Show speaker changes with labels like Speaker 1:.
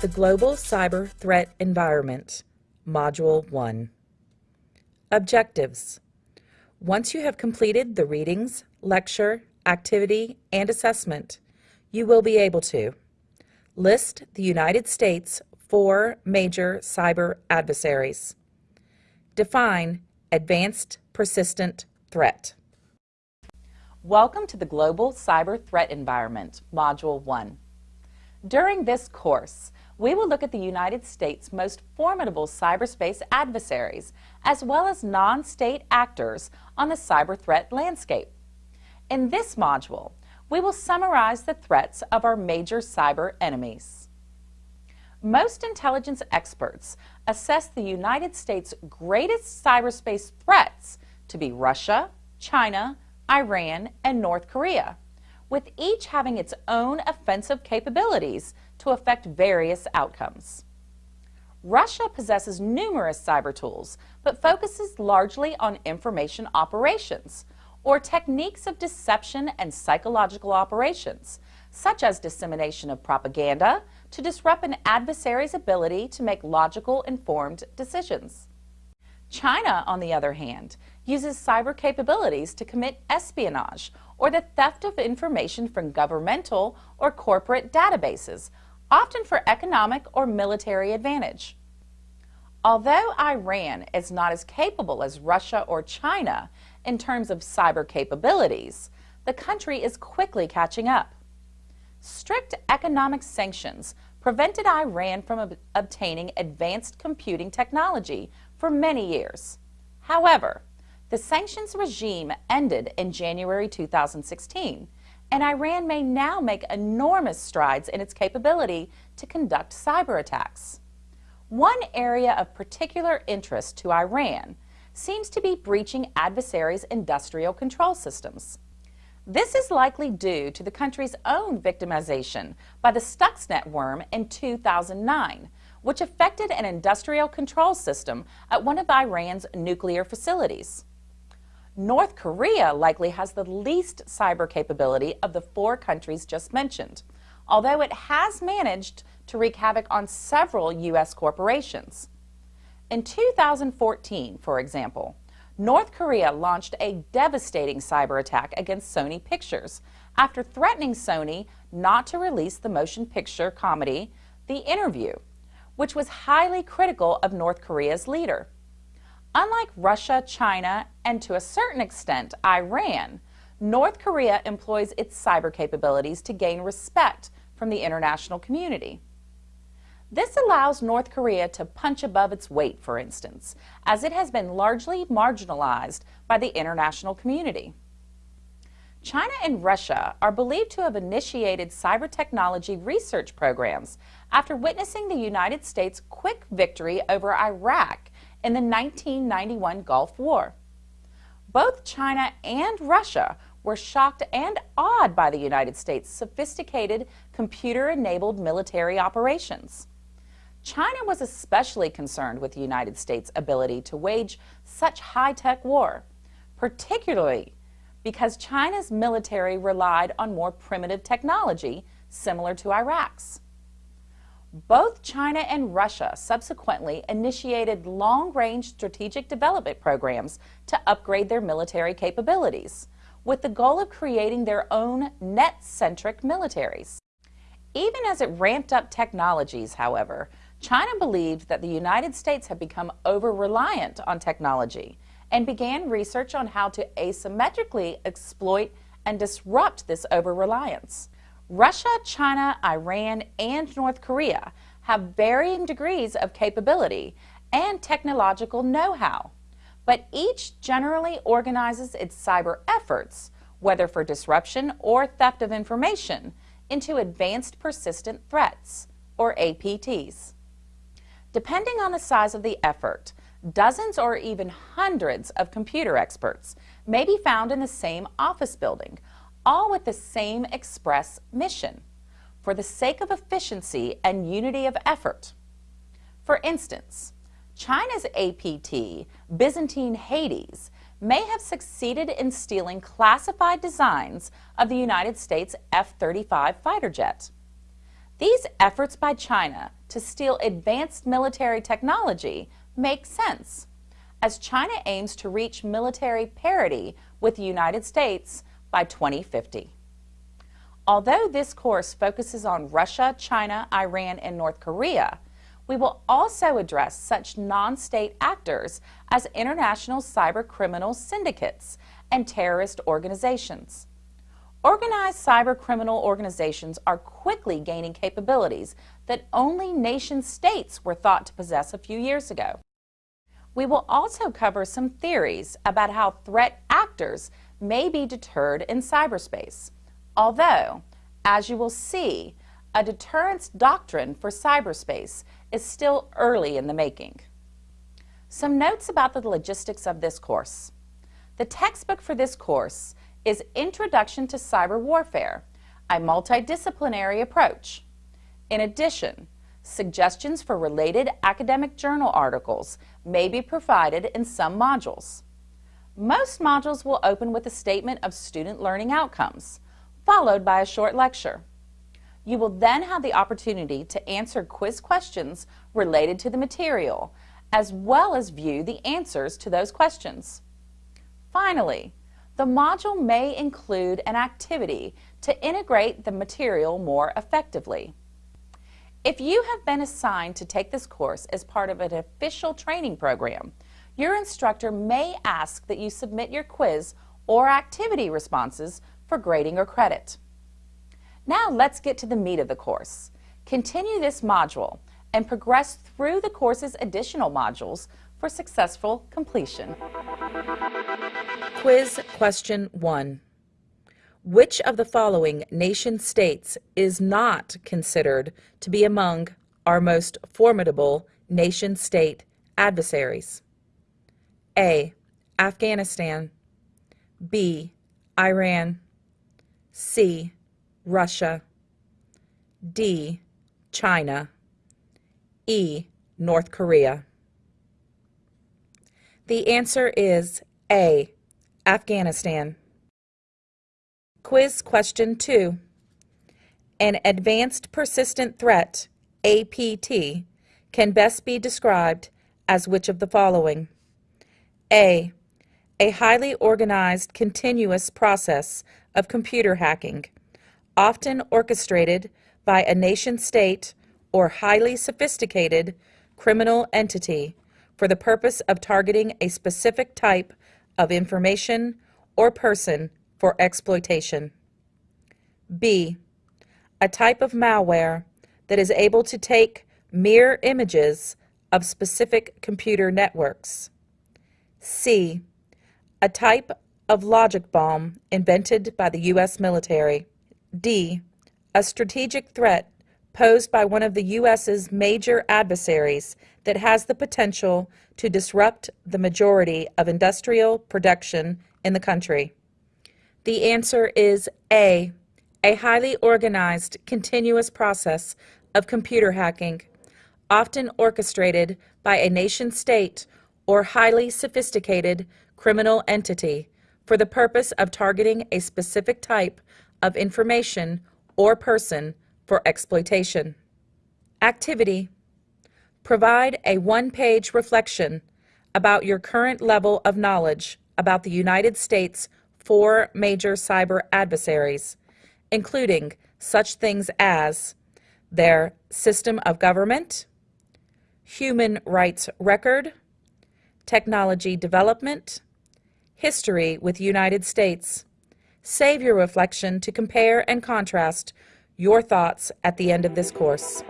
Speaker 1: The Global Cyber Threat Environment, Module 1. Objectives. Once you have completed the readings, lecture, activity, and assessment, you will be able to list the United States' four major cyber adversaries, define advanced persistent threat. Welcome to the Global Cyber Threat Environment, Module 1. During this course, we will look at the United States' most formidable cyberspace adversaries, as well as non-state actors on the cyber threat landscape. In this module, we will summarize the threats of our major cyber enemies. Most intelligence experts assess the United States' greatest cyberspace threats to be Russia, China, Iran, and North Korea, with each having its own offensive capabilities to affect various outcomes. Russia possesses numerous cyber tools, but focuses largely on information operations, or techniques of deception and psychological operations, such as dissemination of propaganda to disrupt an adversary's ability to make logical, informed decisions. China, on the other hand, uses cyber capabilities to commit espionage or the theft of information from governmental or corporate databases, often for economic or military advantage. Although Iran is not as capable as Russia or China in terms of cyber capabilities, the country is quickly catching up. Strict economic sanctions prevented Iran from ob obtaining advanced computing technology for many years. However, the sanctions regime ended in January 2016, and Iran may now make enormous strides in its capability to conduct cyber attacks. One area of particular interest to Iran seems to be breaching adversaries' industrial control systems. This is likely due to the country's own victimization by the Stuxnet worm in 2009, which affected an industrial control system at one of Iran's nuclear facilities. North Korea likely has the least cyber capability of the four countries just mentioned, although it has managed to wreak havoc on several U.S. corporations. In 2014, for example, North Korea launched a devastating cyber attack against Sony Pictures after threatening Sony not to release the motion picture comedy The Interview which was highly critical of North Korea's leader. Unlike Russia, China, and to a certain extent Iran, North Korea employs its cyber capabilities to gain respect from the international community. This allows North Korea to punch above its weight, for instance, as it has been largely marginalized by the international community. China and Russia are believed to have initiated cyber technology research programs after witnessing the United States' quick victory over Iraq in the 1991 Gulf War. Both China and Russia were shocked and awed by the United States' sophisticated computer-enabled military operations. China was especially concerned with the United States' ability to wage such high-tech war, particularly because China's military relied on more primitive technology similar to Iraq's. Both China and Russia subsequently initiated long-range strategic development programs to upgrade their military capabilities, with the goal of creating their own net-centric militaries. Even as it ramped up technologies, however, China believed that the United States had become over-reliant on technology and began research on how to asymmetrically exploit and disrupt this over-reliance. Russia, China, Iran, and North Korea have varying degrees of capability and technological know-how, but each generally organizes its cyber efforts, whether for disruption or theft of information, into Advanced Persistent Threats, or APTs. Depending on the size of the effort, Dozens or even hundreds of computer experts may be found in the same office building, all with the same express mission, for the sake of efficiency and unity of effort. For instance, China's APT, Byzantine Hades, may have succeeded in stealing classified designs of the United States F-35 fighter jet. These efforts by China to steal advanced military technology make sense, as China aims to reach military parity with the United States by 2050. Although this course focuses on Russia, China, Iran, and North Korea, we will also address such non-state actors as international cyber criminal syndicates and terrorist organizations. Organized cyber criminal organizations are quickly gaining capabilities that only nation states were thought to possess a few years ago. We will also cover some theories about how threat actors may be deterred in cyberspace. Although, as you will see, a deterrence doctrine for cyberspace is still early in the making. Some notes about the logistics of this course. The textbook for this course is Introduction to Cyber Warfare, a multidisciplinary approach. In addition, suggestions for related academic journal articles may be provided in some modules. Most modules will open with a statement of student learning outcomes, followed by a short lecture. You will then have the opportunity to answer quiz questions related to the material, as well as view the answers to those questions. Finally, the module may include an activity to integrate the material more effectively. If you have been assigned to take this course as part of an official training program, your instructor may ask that you submit your quiz or activity responses for grading or credit. Now let's get to the meat of the course. Continue this module and progress through the course's additional modules for successful completion. Quiz question 1. Which of the following nation states is not considered to be among our most formidable nation-state adversaries? A. Afghanistan B. Iran C. Russia D. China E. North Korea The answer is A. Afghanistan. Quiz question 2. An advanced persistent threat, APT, can best be described as which of the following? A. A highly organized continuous process of computer hacking, often orchestrated by a nation-state or highly sophisticated criminal entity for the purpose of targeting a specific type of information or person for exploitation. B. A type of malware that is able to take mirror images of specific computer networks. C. A type of logic bomb invented by the U.S. military. D. A strategic threat posed by one of the U.S.'s major adversaries that has the potential to disrupt the majority of industrial production in the country. The answer is A, a highly organized, continuous process of computer hacking, often orchestrated by a nation-state or highly sophisticated criminal entity for the purpose of targeting a specific type of information or person for exploitation. Activity. Provide a one-page reflection about your current level of knowledge about the United States four major cyber adversaries, including such things as their system of government, human rights record, technology development, history with United States. Save your reflection to compare and contrast your thoughts at the end of this course.